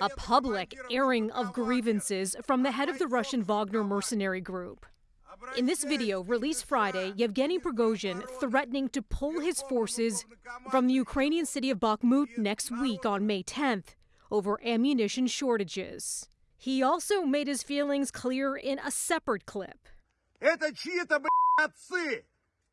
A public airing of grievances from the head of the Russian Wagner mercenary group. In this video, released Friday, Yevgeny Prigozhin threatening to pull his forces from the Ukrainian city of Bakhmut next week on May 10th over ammunition shortages. He also made his feelings clear in a separate clip. Это чьи-то, блядь, отцы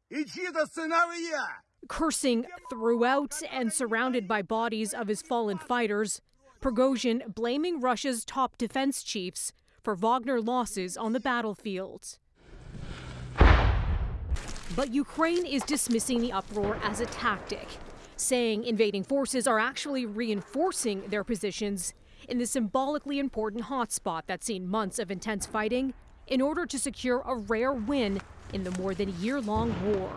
и чьи-то сыновья. Cursing throughout and surrounded by bodies of his fallen fighters, Prigozhin blaming Russia's top defense chiefs for Wagner losses on the battlefield. But Ukraine is dismissing the uproar as a tactic, saying invading forces are actually reinforcing their positions in the symbolically important hotspot that's seen months of intense fighting in order to secure a rare win in the more than year long war.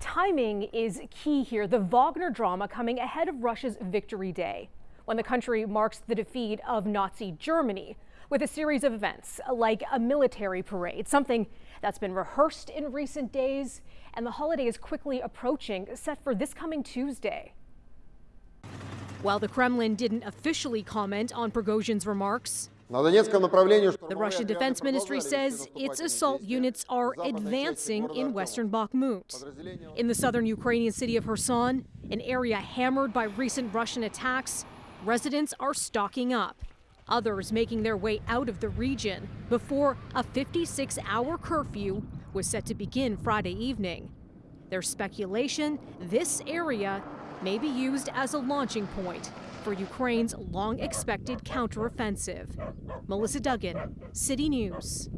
Timing is key here. The Wagner drama coming ahead of Russia's Victory Day, when the country marks the defeat of Nazi Germany with a series of events like a military parade, something that's been rehearsed in recent days, and the holiday is quickly approaching, set for this coming Tuesday. While the Kremlin didn't officially comment on Prigozhin's remarks, the Russian Defense Ministry says its assault units are advancing in western Bakhmut. In the southern Ukrainian city of Kherson, an area hammered by recent Russian attacks, residents are stocking up. Others making their way out of the region before a 56 hour curfew was set to begin Friday evening. There's speculation this area may be used as a launching point for Ukraine's long expected counteroffensive. Melissa Duggan, City News.